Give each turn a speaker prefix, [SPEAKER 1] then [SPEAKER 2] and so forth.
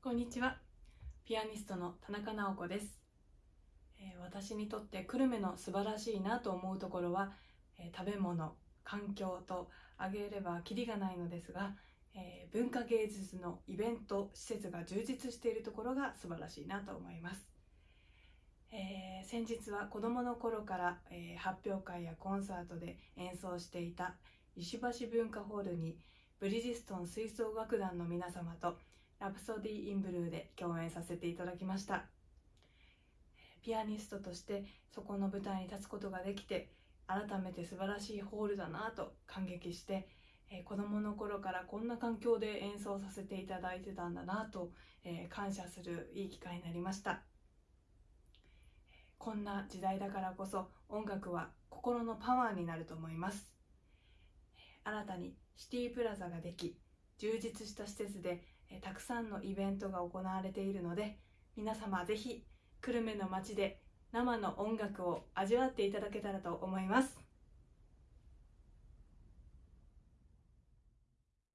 [SPEAKER 1] こんにちは。ピアニストの田中直子です、えー私にとって久留米の素晴らしいなと思うところは、えー食べ物環境と挙げればキリがないのですが、えー文化芸術のイベント施設が充実しているところが素晴らしいなと思います、え先日は子どもの頃から、え発表会やコンサートで演奏していた石橋文化ホールにブリヂストン吹奏楽団の皆様とラプソディ・イン・ブルーで共演させていただきました。ピアニストとしてそこの舞台に立つことができて改めて素晴らしいホールだなと感激して、子どもの頃からこんな環境で演奏させていただいてたんだなと、感謝するいい機会になりました。こんな時代だからこそ音楽は心のパワーになると思います。新たにシティプラザができ充実した施設でえたくさんのイベントが行われているので皆様ぜひ久留米の街で生の音楽を味わっていただけたらと思います。